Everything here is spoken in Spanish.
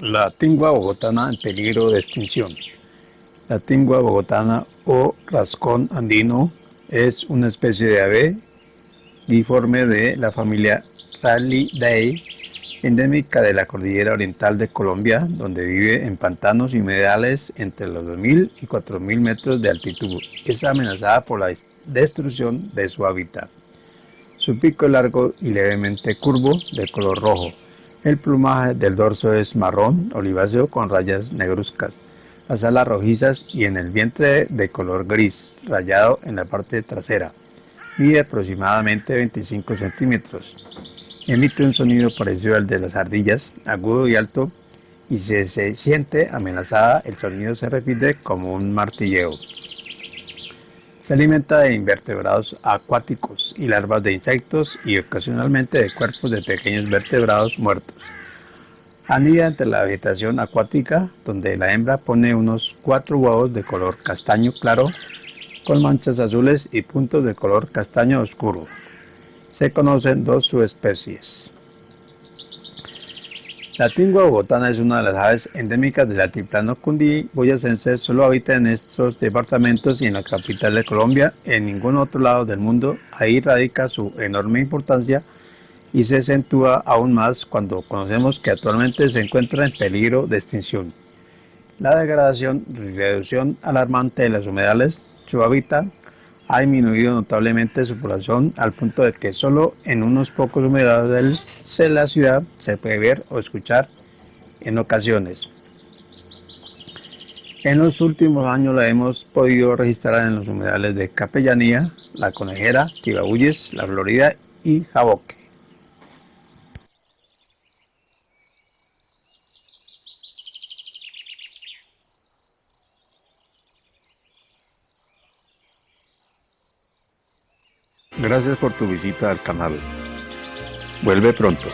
La tingua bogotana en peligro de extinción. La tingua bogotana o rascón andino es una especie de ave diforme de la familia Rallidae, endémica de la cordillera oriental de Colombia, donde vive en pantanos y humedales entre los 2.000 y 4.000 metros de altitud. Es amenazada por la destrucción de su hábitat. Su pico es largo y levemente curvo, de color rojo. El plumaje del dorso es marrón oliváceo con rayas negruzcas, las alas rojizas y en el vientre de color gris, rayado en la parte trasera. Mide aproximadamente 25 centímetros. Emite un sonido parecido al de las ardillas, agudo y alto, y si se siente amenazada, el sonido se repite como un martilleo. Se alimenta de invertebrados acuáticos y larvas de insectos y ocasionalmente de cuerpos de pequeños vertebrados muertos. Anida entre la vegetación acuática, donde la hembra pone unos cuatro huevos de color castaño claro, con manchas azules y puntos de color castaño oscuro. Se conocen dos subespecies. La tingua bogotana es una de las aves endémicas del altiplano cundiboyacense, solo habita en estos departamentos y en la capital de Colombia, en ningún otro lado del mundo. Ahí radica su enorme importancia y se acentúa aún más cuando conocemos que actualmente se encuentra en peligro de extinción. La degradación y reducción alarmante de los humedales, su hábitat, ha disminuido notablemente su población al punto de que solo en unos pocos humedales de la ciudad se puede ver o escuchar en ocasiones. En los últimos años la hemos podido registrar en los humedales de Capellanía, La Conejera, Tibabuyes, La Florida y Jaboque. Gracias por tu visita al canal. Vuelve pronto.